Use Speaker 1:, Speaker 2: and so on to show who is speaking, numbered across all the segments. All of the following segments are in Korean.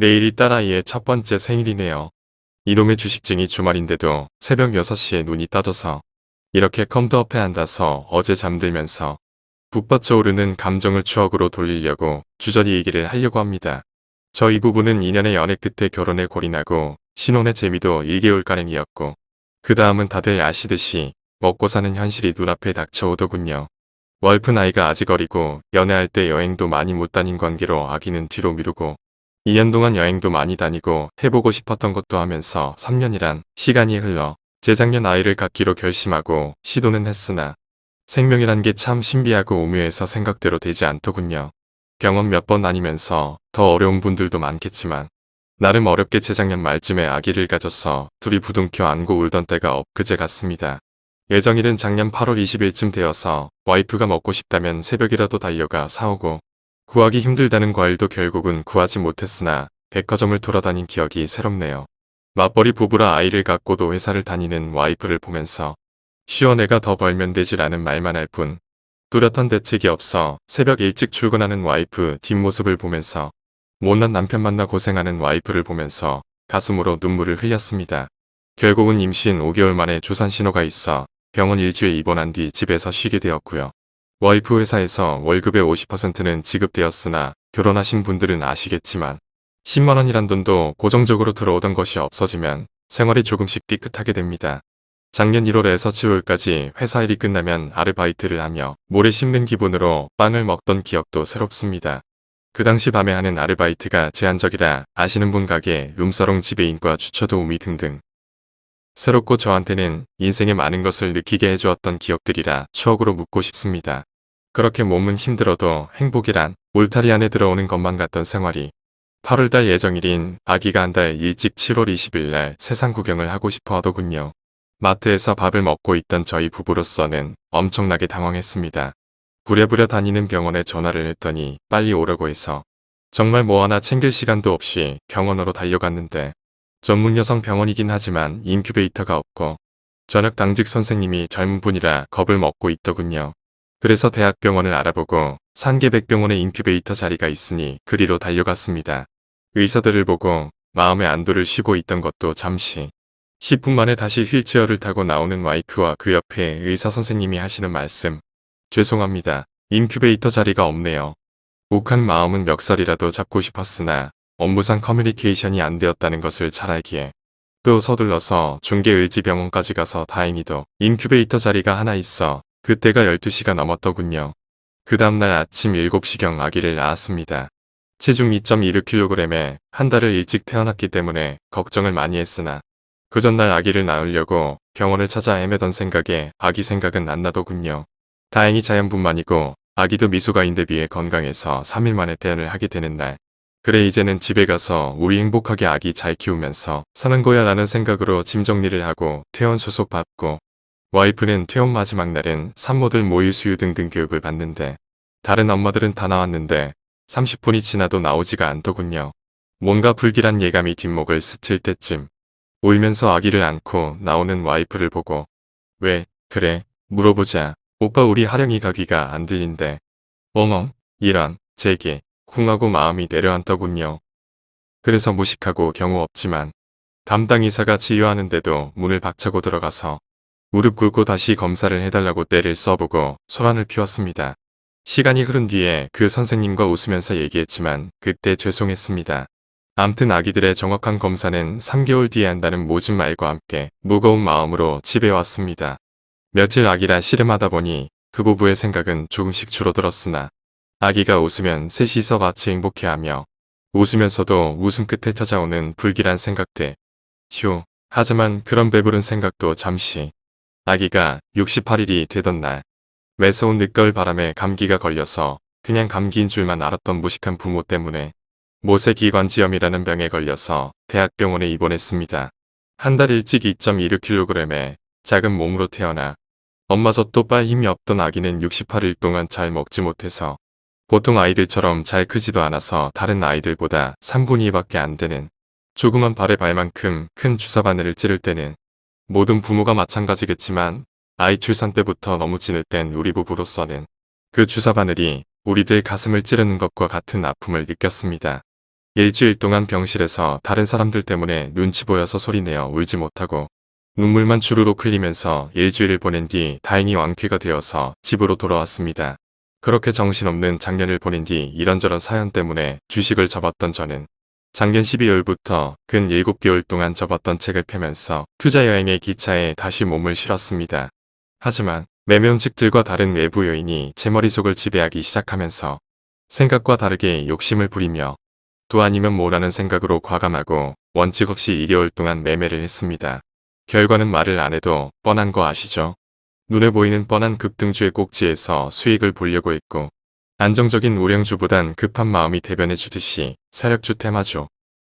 Speaker 1: 내일이 딸아이의 첫 번째 생일이네요. 이놈의 주식증이 주말인데도 새벽 6시에 눈이 떠져서 이렇게 컴퓨터앞에 앉아서 어제 잠들면서 북받쳐 오르는 감정을 추억으로 돌리려고 주저리 얘기를 하려고 합니다. 저희 부부는 2년의 연애 끝에 결혼에 골인하고 신혼의 재미도 1개월가량이었고 그 다음은 다들 아시듯이 먹고 사는 현실이 눈앞에 닥쳐오더군요. 월프 나이가 아직 어리고 연애할 때 여행도 많이 못 다닌 관계로 아기는 뒤로 미루고 2년 동안 여행도 많이 다니고 해보고 싶었던 것도 하면서 3년이란 시간이 흘러 재작년 아이를 갖기로 결심하고 시도는 했으나 생명이란 게 참 신비하고 오묘해서 생각대로 되지 않더군요. 경험 몇번 다니면서 더 어려운 분들도 많겠지만 나름 어렵게 재작년 말쯤에 아기를 가져서 둘이 부둥켜 안고 울던 때가 엊그제 같습니다. 예정일은 작년 8월 20일쯤 되어서 와이프가 먹고 싶다면 새벽이라도 달려가 사오고 구하기 힘들다는 과일도 결국은 구하지 못했으나 백화점을 돌아다닌 기억이 새롭네요. 맞벌이 부부라 아이를 갖고도 회사를 다니는 와이프를 보면서 시원애가 더 벌면 되지라는 말만 할 뿐 뚜렷한 대책이 없어 새벽 일찍 출근하는 와이프 뒷모습을 보면서 못난 남편 만나 고생하는 와이프를 보면서 가슴으로 눈물을 흘렸습니다. 결국은 임신 5개월 만에 조산 신호가 있어 병원 일주일 입원한 뒤 집에서 쉬게 되었고요. 와이프 회사에서 월급의 50%는 지급되었으나 결혼하신 분들은 아시겠지만 10만원이란 돈도 고정적으로 들어오던 것이 없어지면 생활이 조금씩 삐끗하게 됩니다. 작년 1월에서 7월까지 회사 일이 끝나면 아르바이트를 하며 모래 심는 기분으로 빵을 먹던 기억도 새롭습니다. 그 당시 밤에 하는 아르바이트가 제한적이라 아시는 분 가게 룸사롱 지배인과 주차 도우미 등등 새롭고 저한테는 인생의 많은 것을 느끼게 해주었던 기억들이라 추억으로 묻고 싶습니다. 그렇게 몸은 힘들어도 행복이란 울타리 안에 들어오는 것만 같던 생활이 8월달 예정일인 아기가 한 달 일찍 7월 20일 날 세상 구경을 하고 싶어 하더군요. 마트에서 밥을 먹고 있던 저희 부부로서는 엄청나게 당황했습니다. 부랴부랴 다니는 병원에 전화를 했더니 빨리 오라고 해서 정말 뭐 하나 챙길 시간도 없이 병원으로 달려갔는데 전문 여성 병원이긴 하지만 인큐베이터가 없고 저녁 당직 선생님이 젊은 분이라 겁을 먹고 있더군요. 그래서 대학병원을 알아보고 산계백병원에 인큐베이터 자리가 있으니 그리로 달려갔습니다. 의사들을 보고 마음의 안도를 쉬고 있던 것도 잠시 10분 만에 다시 휠체어를 타고 나오는 와이프와 그 옆에 의사 선생님이 하시는 말씀 죄송합니다. 인큐베이터 자리가 없네요. 욱한 마음은 멱살이라도 잡고 싶었으나 업무상 커뮤니케이션이 안 되었다는 것을 잘 알기에 또 서둘러서 중계의지병원까지 가서 다행히도 인큐베이터 자리가 하나 있어 그때가 12시가 넘었더군요. 그 다음날 아침 7시경 아기를 낳았습니다. 체중 2.26kg에 한 달을 일찍 태어났기 때문에 걱정을 많이 했으나 그 전날 아기를 낳으려고 병원을 찾아 헤매던 생각에 아기 생각은 안 나더군요. 다행히 자연분만이고 아기도 미소가인데 비해 건강해서 3일 만에 태연을 하게 되는 날. 그래 이제는 집에 가서 우리 행복하게 아기 잘 키우면서 사는 거야 라는 생각으로 짐 정리를 하고 퇴원 수속 받고 와이프는 퇴원 마지막 날은 산모들 모의 수유 등등 교육을 받는데 다른 엄마들은 다 나왔는데 30분이 지나도 나오지가 않더군요. 뭔가 불길한 예감이 뒷목을 스칠 때쯤 울면서 아기를 안고 나오는 와이프를 보고 왜 그래 물어보자 오빠 우리 하령이 가기가 안 들린대. 어멍 이런 제게 쿵하고 마음이 내려앉더군요. 그래서 무식하고 경우 없지만 담당 이사가 진료하는데도 문을 박차고 들어가서 무릎 꿇고 다시 검사를 해달라고 때를 써보고 소란을 피웠습니다. 시간이 흐른 뒤에 그 선생님과 웃으면서 얘기했지만 그때 죄송했습니다. 암튼 아기들의 정확한 검사는 3개월 뒤에 한다는 모진 말과 함께 무거운 마음으로 집에 왔습니다. 며칠 아기라 씨름하다 보니 그 부부의 생각은 조금씩 줄어들었으나 아기가 웃으면 셋이서 같이 행복해하며 웃으면서도 웃음 끝에 찾아오는 불길한 생각들. 휴, 하지만 그런 배부른 생각도 잠시. 아기가 68일이 되던 날 매서운 늦가을 바람에 감기가 걸려서 그냥 감기인 줄만 알았던 무식한 부모 때문에 모세기관지염이라는 병에 걸려서 대학병원에 입원했습니다. 한 달 일찍 2.26kg에 작은 몸으로 태어나 엄마 젖도 빨 힘이 없던 아기는 68일 동안 잘 먹지 못해서 보통 아이들처럼 잘 크지도 않아서 다른 아이들보다 3분의 2밖에 안 되는 조그만 발의 발만큼 큰 주사바늘을 찌를 때는 모든 부모가 마찬가지겠지만 아이 출산 때부터 너무 찌를 땐 우리 부부로서는 그 주사바늘이 우리들 가슴을 찌르는 것과 같은 아픔을 느꼈습니다. 일주일 동안 병실에서 다른 사람들 때문에 눈치 보여서 소리내어 울지 못하고 눈물만 주르륵 흘리면서 일주일을 보낸 뒤 다행히 완쾌가 되어서 집으로 돌아왔습니다. 그렇게 정신없는 작년을 보낸 뒤 이런저런 사연 때문에 주식을 접었던 저는 작년 12월부터 근 7개월 동안 접었던 책을 펴면서 투자 여행의 기차에 다시 몸을 실었습니다. 하지만 매명직들과 다른 외부 요인이 제 머릿속을 지배하기 시작하면서 생각과 다르게 욕심을 부리며 또 아니면 뭐라는 생각으로 과감하고 원칙 없이 2개월 동안 매매를 했습니다. 결과는 말을 안 해도 뻔한 거 아시죠? 눈에 보이는 뻔한 급등주의 꼭지에서 수익을 보려고 했고 안정적인 우량주보단 급한 마음이 대변해 주듯이 세력주 테마죠.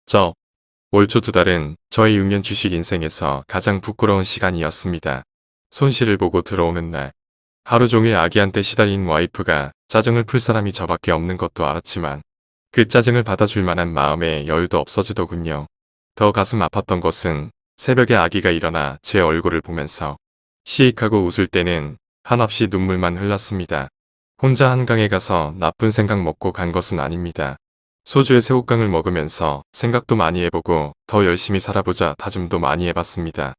Speaker 1: 저, 올 초 두 달은 저의 6년 주식 인생에서 가장 부끄러운 시간이었습니다. 손실을 보고 들어오는 날. 하루 종일 아기한테 시달린 와이프가 짜증을 풀 사람이 저밖에 없는 것도 알았지만 그 짜증을 받아줄 만한 마음의 여유도 없어지더군요. 더 가슴 아팠던 것은 새벽에 아기가 일어나 제 얼굴을 보면서 시익하고 웃을 때는 한없이 눈물만 흘렀습니다. 혼자 한강에 가서 나쁜 생각 먹고 간 것은 아닙니다. 소주에 새우깡을 먹으면서 생각도 많이 해보고 더 열심히 살아보자 다짐도 많이 해봤습니다.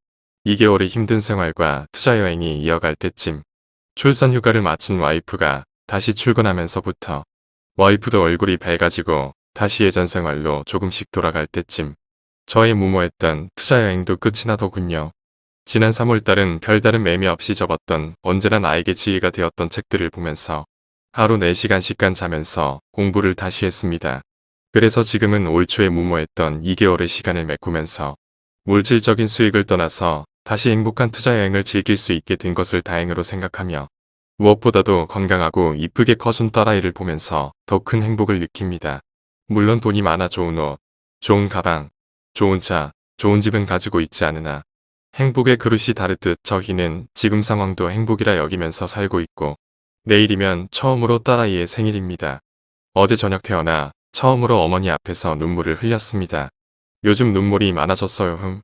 Speaker 1: 2개월의 힘든 생활과 투자 여행이 이어갈 때쯤 출산 휴가를 마친 와이프가 다시 출근하면서부터 와이프도 얼굴이 밝아지고 다시 예전 생활로 조금씩 돌아갈 때쯤 저의 무모했던 투자 여행도 끝이 나더군요. 지난 3월달은 별다른 매미 없이 접었던 언제나 나에게 지혜가 되었던 책들을 보면서 하루 4시간씩간 자면서 공부를 다시 했습니다. 그래서 지금은 올 초에 무모했던 2개월의 시간을 메꾸면서 물질적인 수익을 떠나서 다시 행복한 투자 여행을 즐길 수 있게 된 것을 다행으로 생각하며 무엇보다도 건강하고 이쁘게 커준 딸아이를 보면서 더 큰 행복을 느낍니다. 물론 돈이 많아 좋은 옷, 좋은 가방, 좋은 차, 좋은 집은 가지고 있지 않으나 행복의 그릇이 다르듯 저희는 지금 상황도 행복이라 여기면서 살고 있고 내일이면 처음으로 딸아이의 생일입니다. 어제 저녁 태어나 처음으로 어머니 앞에서 눈물을 흘렸습니다. 요즘 눈물이 많아졌어요 흠.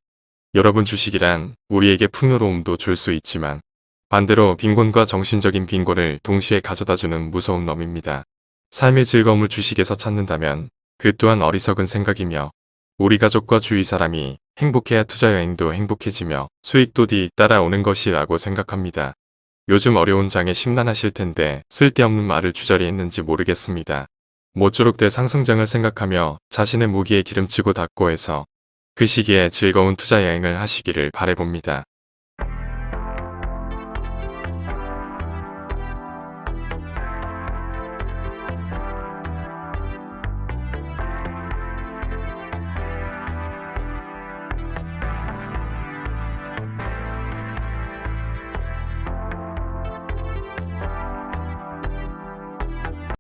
Speaker 1: 여러분 주식이란 우리에게 풍요로움도 줄 수 있지만 반대로 빈곤과 정신적인 빈곤을 동시에 가져다주는 무서운 놈입니다. 삶의 즐거움을 주식에서 찾는다면 그 또한 어리석은 생각이며 우리 가족과 주위 사람이 행복해야 투자 여행도 행복해지며 수익도 뒤따라오는 것이라고 생각합니다. 요즘 어려운 장에 심란하실 텐데 쓸데없는 말을 주저리 했는지 모르겠습니다. 모쪼록 대 상승장을 생각하며 자신의 무기에 기름치고 닦고 해서 그 시기에 즐거운 투자 여행을 하시기를 바래봅니다.